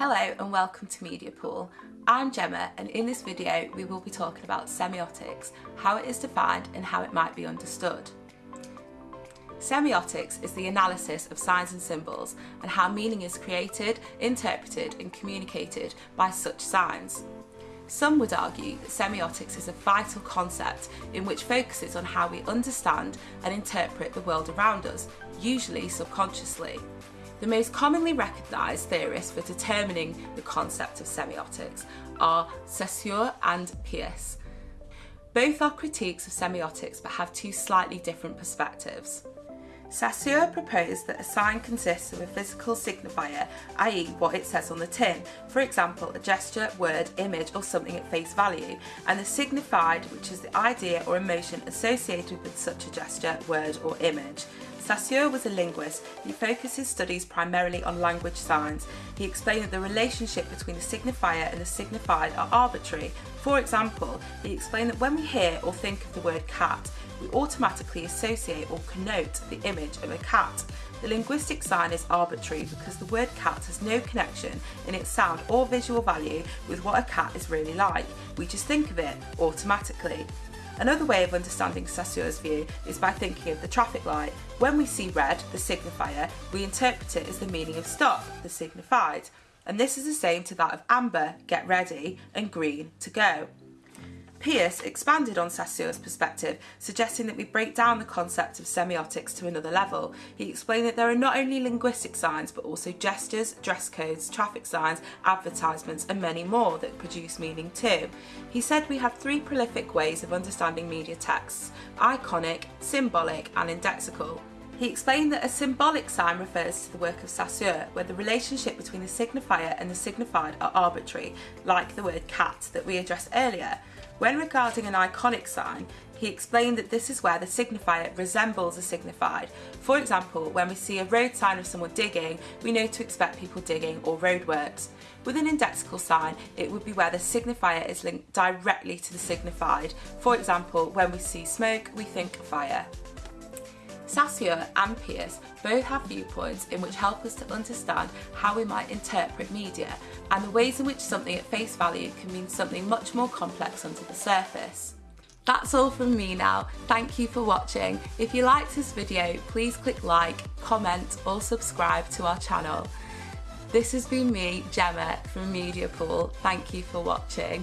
Hello and welcome to Media Pool. I'm Gemma and in this video we will be talking about semiotics, how it is defined and how it might be understood. Semiotics is the analysis of signs and symbols and how meaning is created, interpreted and communicated by such signs. Some would argue that semiotics is a vital concept in which focuses on how we understand and interpret the world around us, usually subconsciously. The most commonly recognised theorists for determining the concept of semiotics are Saussure and Peirce. Both are critiques of semiotics but have two slightly different perspectives. Saussure proposed that a sign consists of a physical signifier, i.e. what it says on the tin, for example a gesture, word, image or something at face value, and the signified which is the idea or emotion associated with such a gesture, word or image. Saussure was a linguist. He focused his studies primarily on language signs. He explained that the relationship between the signifier and the signified are arbitrary. For example, he explained that when we hear or think of the word cat, we automatically associate or connote the image of a cat. The linguistic sign is arbitrary because the word cat has no connection in its sound or visual value with what a cat is really like. We just think of it automatically. Another way of understanding Saussure's view is by thinking of the traffic light. When we see red, the signifier, we interpret it as the meaning of stop, the signified. And this is the same to that of amber, get ready, and green, to go. Peirce expanded on Saussure's perspective, suggesting that we break down the concept of semiotics to another level. He explained that there are not only linguistic signs, but also gestures, dress codes, traffic signs, advertisements, and many more that produce meaning too. He said we have three prolific ways of understanding media texts, iconic, symbolic, and indexical. He explained that a symbolic sign refers to the work of Saussure, where the relationship between the signifier and the signified are arbitrary, like the word cat that we addressed earlier. When regarding an iconic sign, he explained that this is where the signifier resembles a signified. For example, when we see a road sign of someone digging, we know to expect people digging or roadworks. With an indexical sign, it would be where the signifier is linked directly to the signified. For example, when we see smoke, we think fire. Saussure and Peirce both have viewpoints in which help us to understand how we might interpret media and the ways in which something at face value can mean something much more complex under the surface. That's all from me now. Thank you for watching. If you liked this video, please click like, comment or subscribe to our channel. This has been me, Gemma from Media Pool. Thank you for watching.